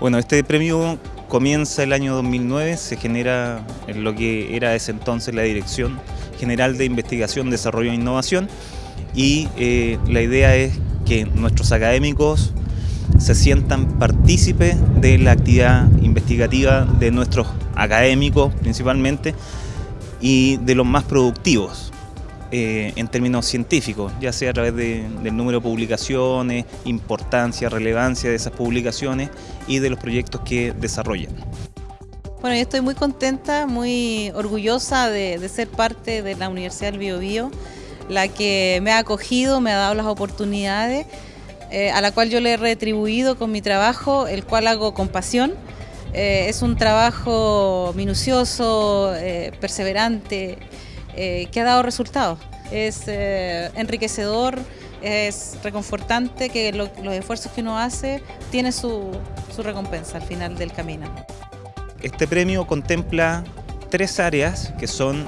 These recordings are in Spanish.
Bueno, este premio comienza el año 2009, se genera en lo que era ese entonces la Dirección General de Investigación, Desarrollo e Innovación y eh, la idea es que nuestros académicos se sientan partícipes de la actividad investigativa de nuestros académicos principalmente y de los más productivos eh, en términos científicos, ya sea a través del número de publicaciones, importancia, relevancia de esas publicaciones y de los proyectos que desarrollan. Bueno, yo estoy muy contenta, muy orgullosa de, ser parte de la Universidad del Biobío, la que me ha acogido, me ha dado las oportunidades, eh, a la cual yo le he retribuido con mi trabajo, el cual hago con pasión. Eh, es un trabajo minucioso, perseverante, eh, que ha dado resultados. Es eh, enriquecedor, es reconfortante que los esfuerzos que uno hace tiene su, su recompensa al final del camino. Este premio contempla tres áreas que son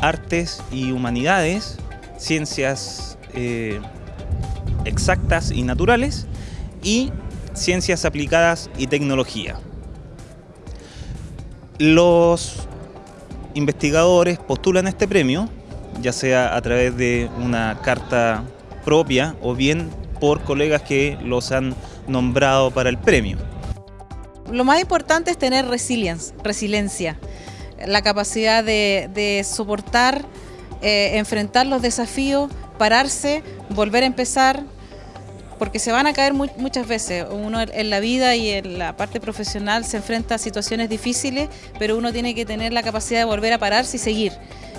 artes y humanidades, ciencias eh, exactas y naturales y ciencias aplicadas y tecnología. Los investigadores postulan este premio, ya sea a través de una carta propia o bien por colegas que los han nombrado para el premio. Lo más importante es tener resiliencia, la capacidad de, soportar, eh, enfrentar los desafíos, pararse, volver a empezar, porque se van a caer muchas veces. Uno en la vida y en la parte profesional se enfrenta a situaciones difíciles, pero uno tiene que tener la capacidad de volver a pararse y seguir.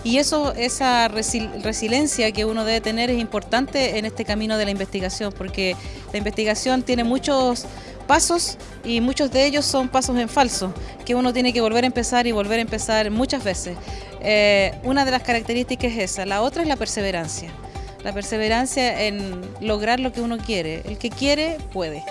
Y eso, esa resiliencia que uno debe tener es importante en este camino de la investigación, porque la investigación tiene muchos pasos y muchos de ellos son pasos en falso, que uno tiene que volver a empezar y volver a empezar muchas veces. Eh, una de las características es esa, la otra es la perseverancia la perseverancia en lograr lo que uno quiere. El que quiere, puede.